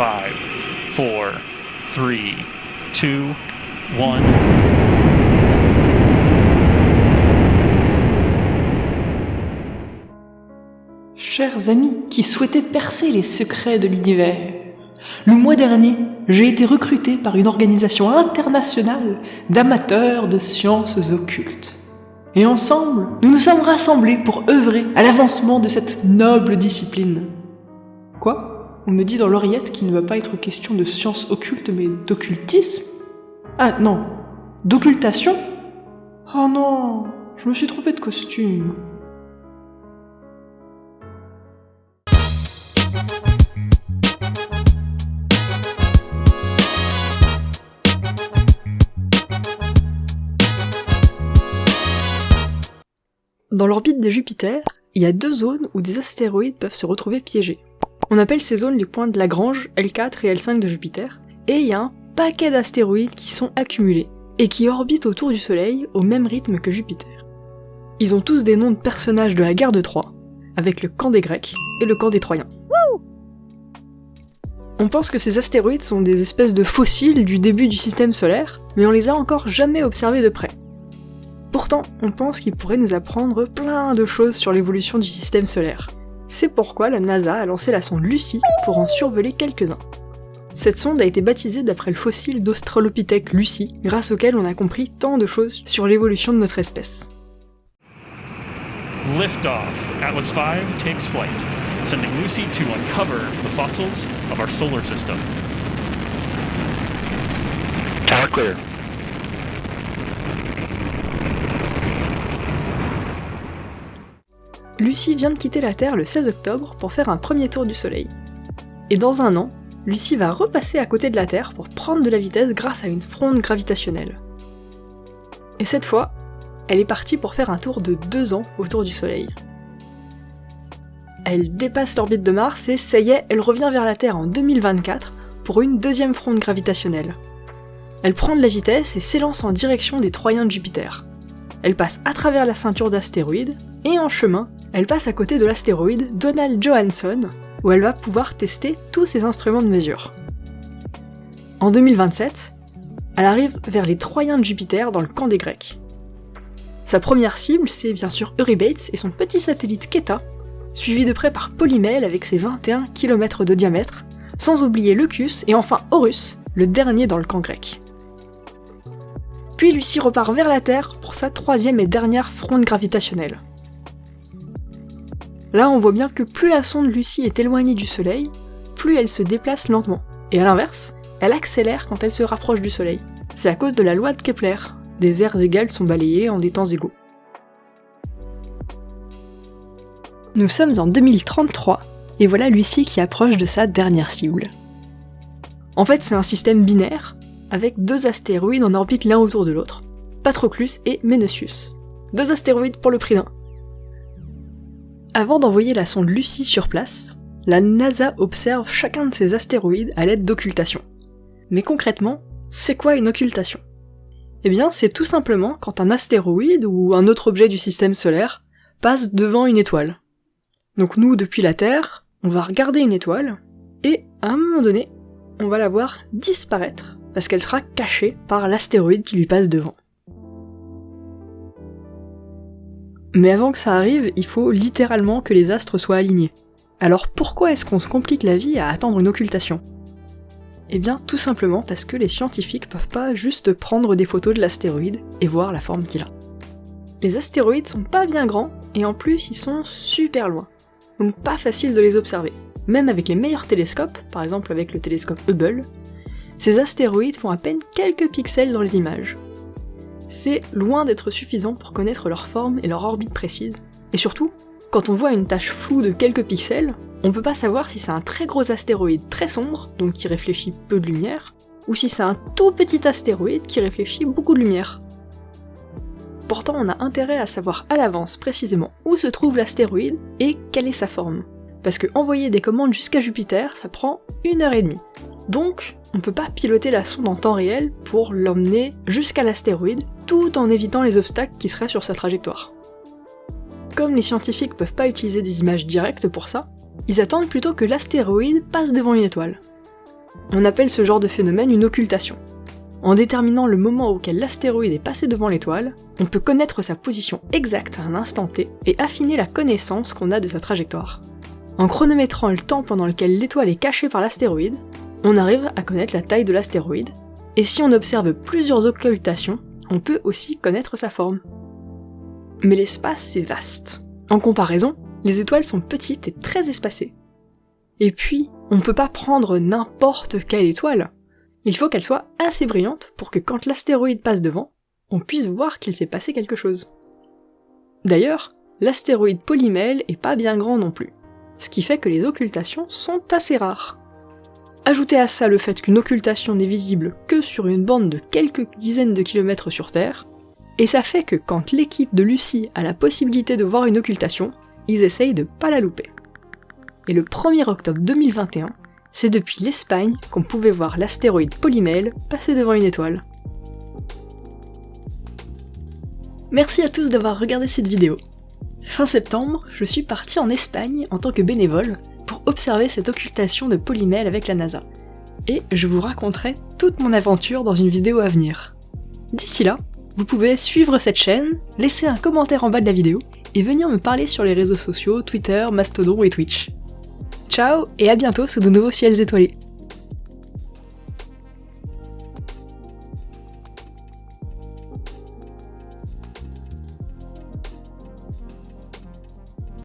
5, 4, 3, 2, 1. Chers amis qui souhaitaient percer les secrets de l'univers, le mois dernier, j'ai été recruté par une organisation internationale d'amateurs de sciences occultes. Et ensemble, nous nous sommes rassemblés pour œuvrer à l'avancement de cette noble discipline. Quoi? On me dit dans l'oreillette qu'il ne va pas être question de sciences occultes mais d'occultisme Ah non, d'occultation? Oh non, je me suis trompé de costume. Dans l'orbite de Jupiter, il y a deux zones où des astéroïdes peuvent se retrouver piégés. On appelle ces zones les points de Lagrange, L4 et L5 de Jupiter, et il y a un paquet d'astéroïdes qui sont accumulés, et qui orbitent autour du Soleil au même rythme que Jupiter. Ils ont tous des noms de personnages de la guerre de Troie, avec le camp des Grecs et le camp des Troyens. On pense que ces astéroïdes sont des espèces de fossiles du début du système solaire, mais on les a encore jamais observés de près. Pourtant, on pense qu'il pourrait nous apprendre plein de choses sur l'évolution du système solaire. C'est pourquoi la NASA a lancé la sonde Lucy pour en survoler quelques-uns. Cette sonde a été baptisée d'après le fossile d'Australopithèque Lucy, grâce auquel on a compris tant de choses sur l'évolution de notre espèce. Liftoff. Atlas V takes flight, sending Lucy to uncover the fossils of our solar system. Tower clear. Lucie vient de quitter la Terre le 16 octobre pour faire un premier tour du Soleil. Et dans un an, Lucie va repasser à côté de la Terre pour prendre de la vitesse grâce à une fronde gravitationnelle. Et cette fois, elle est partie pour faire un tour de deux ans autour du Soleil. Elle dépasse l'orbite de Mars et ça y est, elle revient vers la Terre en 2024 pour une deuxième fronde gravitationnelle. Elle prend de la vitesse et s'élance en direction des Troyens de Jupiter. Elle passe à travers la ceinture d'astéroïdes, et en chemin, elle passe à côté de l'astéroïde Donald Johansson, où elle va pouvoir tester tous ses instruments de mesure. En 2027, elle arrive vers les Troyens de Jupiter dans le camp des Grecs. Sa première cible, c'est bien sûr Eurybates et son petit satellite Keta, suivi de près par Polymele avec ses 21 km de diamètre, sans oublier Leucus et enfin Horus, le dernier dans le camp grec. Puis Lucie repart vers la Terre pour sa troisième et dernière fronde gravitationnelle. Là, on voit bien que plus la sonde Lucie est éloignée du Soleil, plus elle se déplace lentement. Et à l'inverse, elle accélère quand elle se rapproche du Soleil. C'est à cause de la loi de Kepler. Des aires égales sont balayées en des temps égaux. Nous sommes en 2033, et voilà Lucie qui approche de sa dernière cible. En fait, c'est un système binaire, avec deux astéroïdes en orbite l'un autour de l'autre, Patroclus et Menocius. Deux astéroïdes pour le prix d'un. Avant d'envoyer la sonde Lucie sur place, la NASA observe chacun de ces astéroïdes à l'aide d'occultation. Mais concrètement, c'est quoi une occultation? Eh bien, c'est tout simplement quand un astéroïde ou un autre objet du système solaire passe devant une étoile. Donc nous, depuis la Terre, on va regarder une étoile, et à un moment donné, on va la voir disparaître, parce qu'elle sera cachée par l'astéroïde qui lui passe devant. Mais avant que ça arrive, il faut littéralement que les astres soient alignés. Alors pourquoi est-ce qu'on se complique la vie à attendre une occultation? Eh bien tout simplement parce que les scientifiques peuvent pas juste prendre des photos de l'astéroïde et voir la forme qu'il a. Les astéroïdes sont pas bien grands, et en plus ils sont super loin. Donc pas facile de les observer. Même avec les meilleurs télescopes, par exemple avec le télescope Hubble, ces astéroïdes font à peine quelques pixels dans les images c'est loin d'être suffisant pour connaître leur forme et leur orbite précise. Et surtout, quand on voit une tache floue de quelques pixels, on peut pas savoir si c'est un très gros astéroïde très sombre, donc qui réfléchit peu de lumière, ou si c'est un tout petit astéroïde qui réfléchit beaucoup de lumière. Pourtant, on a intérêt à savoir à l'avance précisément où se trouve l'astéroïde et quelle est sa forme. Parce que envoyer des commandes jusqu'à Jupiter, ça prend une heure et demie. Donc, on peut pas piloter la sonde en temps réel pour l'emmener jusqu'à l'astéroïde, tout en évitant les obstacles qui seraient sur sa trajectoire. Comme les scientifiques peuvent pas utiliser des images directes pour ça, ils attendent plutôt que l'astéroïde passe devant une étoile. On appelle ce genre de phénomène une occultation. En déterminant le moment auquel l'astéroïde est passé devant l'étoile, on peut connaître sa position exacte à un instant T et affiner la connaissance qu'on a de sa trajectoire. En chronométrant le temps pendant lequel l'étoile est cachée par l'astéroïde, on arrive à connaître la taille de l'astéroïde, et si on observe plusieurs occultations, on peut aussi connaître sa forme. Mais l'espace, c'est vaste. En comparaison, les étoiles sont petites et très espacées. Et puis, on ne peut pas prendre n'importe quelle étoile. Il faut qu'elle soit assez brillante pour que quand l'astéroïde passe devant, on puisse voir qu'il s'est passé quelque chose. D'ailleurs, l'astéroïde Polymèle est pas bien grand non plus, ce qui fait que les occultations sont assez rares. Ajoutez à ça le fait qu'une occultation n'est visible que sur une bande de quelques dizaines de kilomètres sur Terre, et ça fait que quand l'équipe de Lucie a la possibilité de voir une occultation, ils essayent de pas la louper. Et le 1er octobre 2021, c'est depuis l'Espagne qu'on pouvait voir l'astéroïde Polymèle passer devant une étoile. Merci à tous d'avoir regardé cette vidéo. Fin septembre, je suis parti en Espagne en tant que bénévole observer cette occultation de Polymèle avec la NASA. Et je vous raconterai toute mon aventure dans une vidéo à venir. D'ici là, vous pouvez suivre cette chaîne, laisser un commentaire en bas de la vidéo, et venir me parler sur les réseaux sociaux, Twitter, Mastodon et Twitch. Ciao et à bientôt sous de nouveaux ciels étoilés